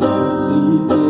see thee.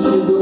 Thank you.